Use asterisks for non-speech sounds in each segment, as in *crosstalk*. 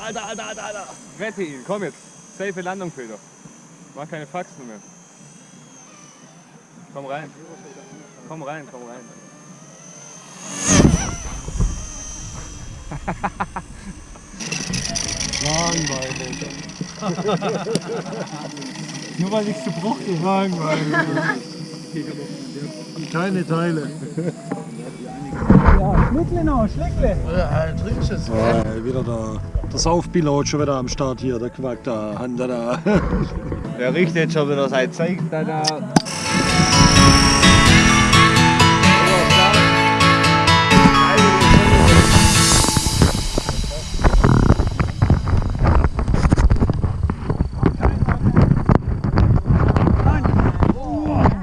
Alter, Alter, Alter, Alter, Alter. Rette ihn, komm jetzt. Safe Landung, Peter. Mach keine Faxen mehr. Komm rein. Komm rein, komm rein. *laughs* Langweilig. Nur weil ich zu Bruch Langweilig. Keine Teile. Ja, Schlickle noch, Schlickle. Ja, trinkst es. Ja, wieder der, der Saufpilot schon wieder am Start hier, der Quack da, Hand da. *laughs* Der richtet schon wieder sein Zeug da. da.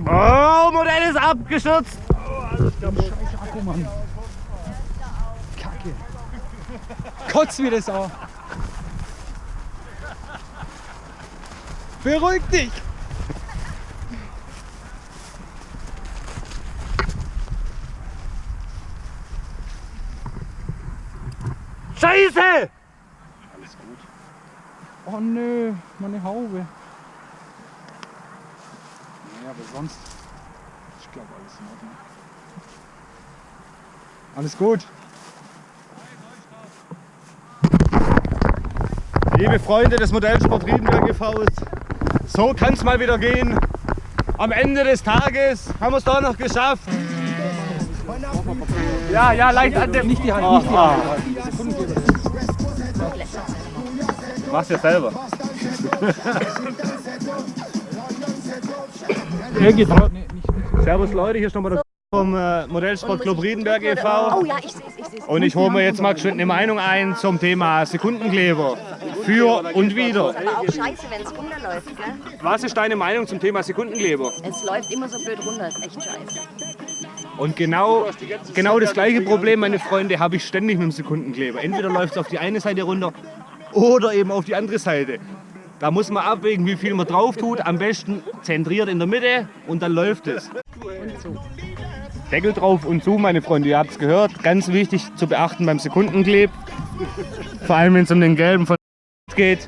Oh, Modell ist abgestürzt. Scheiße Akku, Mann. Kacke. Kotz wie das auch. Beruhig dich. Scheiße! Oh nö, meine Haube. Naja, aber sonst. Ich glaube alles in Ordnung. Alles gut. Liebe Freunde des Modellsport Riedenberg e.V. So kann es mal wieder gehen. Am Ende des Tages haben wir es doch noch geschafft. Ja, ja, leicht an dem. Nicht die Hand, Ah, nicht die ah. Hand. Mach's ja selber. *laughs* Er. Servus Leute, hier ist nochmal der vom äh, Modellsportclub Riedenberg e.V. Oh ja, ich sehe es, ich sehe es. Und ich hole mir jetzt mal geschwind eine Meinung ein zum Thema Sekundenkleber. Für und wieder. Aber auch scheiße, wenn es runterläuft, gell? Was ist deine Meinung zum Thema Sekundenkleber? Es läuft immer so blöd runter, ist echt scheiße. Und genau, genau das gleiche Problem, meine Freunde, habe ich ständig mit dem Sekundenkleber. Entweder läuft es auf die eine Seite runter oder eben auf die andere Seite. Da muss man abwägen, wie viel man drauf tut. Am besten zentriert in der Mitte und dann läuft es. Deckel drauf und zu, meine Freunde, ihr habt es gehört. Ganz wichtig zu beachten beim Sekundenkleb. Vor allem, wenn es um den gelben von geht.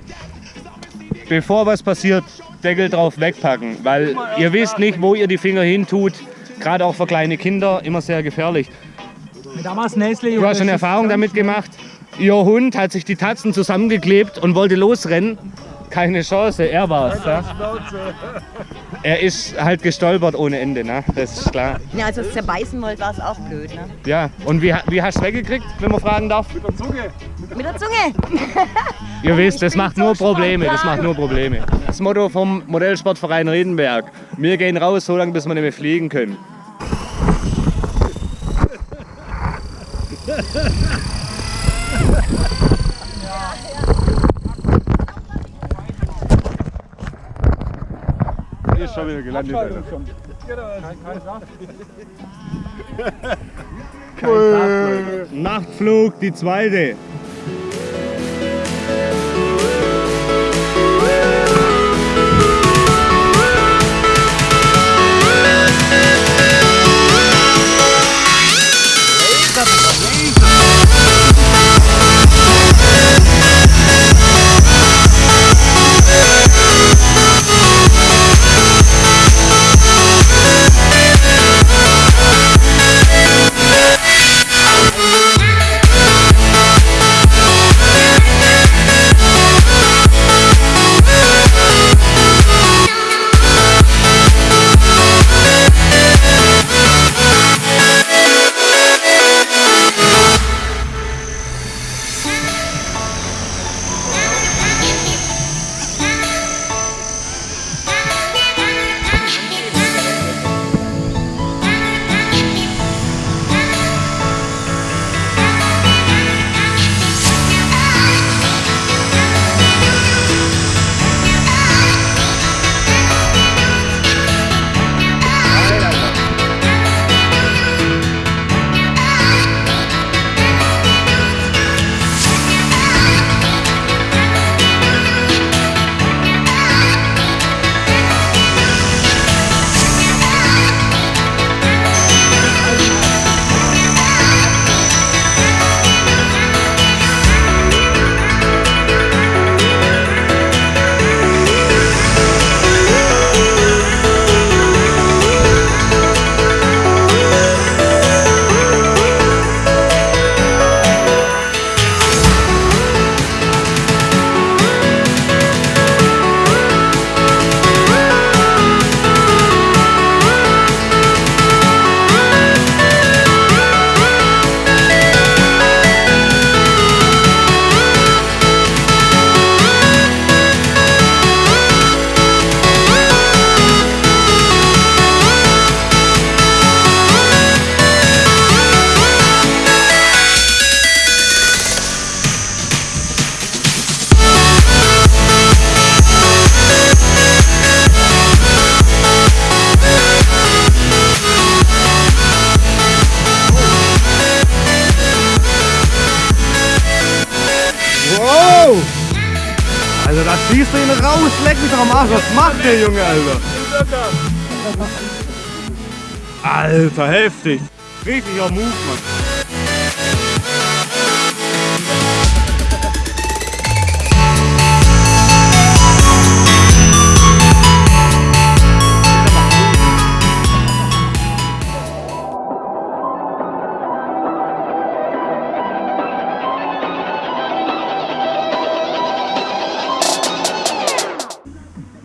Bevor was passiert, Deckel drauf wegpacken. Weil ihr wisst nicht, wo ihr die Finger hin tut. Gerade auch für kleine Kinder immer sehr gefährlich. Damals Nestle. Du hast schon Erfahrung damit gemacht. Ihr Hund hat sich die Tatzen zusammengeklebt und wollte losrennen. Keine Chance, er war's. Ja? Er ist halt gestolpert ohne Ende, ne? das ist klar. Ja, als ihr es zerbeißen wollt, war es auch blöd, ne? Ja, und wie, wie hast du es weggekriegt, wenn man fragen darf? Mit der Zunge! *laughs* Ihr wisst, das macht so nur Probleme, das macht nur Probleme. Das Motto vom Modellsportverein Riedenberg. Wir gehen raus, so lange bis wir nicht mehr fliegen können. *laughs* schon wieder gelandet, Alter. Nachtflug, die zweite. Ihn raus, leck mich doch am Arsch. Was macht der Junge, Alter? Alter, heftig. Richtiger Move, Mann.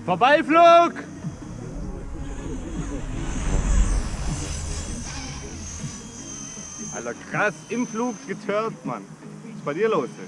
Vorbeiflug! Alter, krass, im Flug getört, Mann. Was ist bei dir los?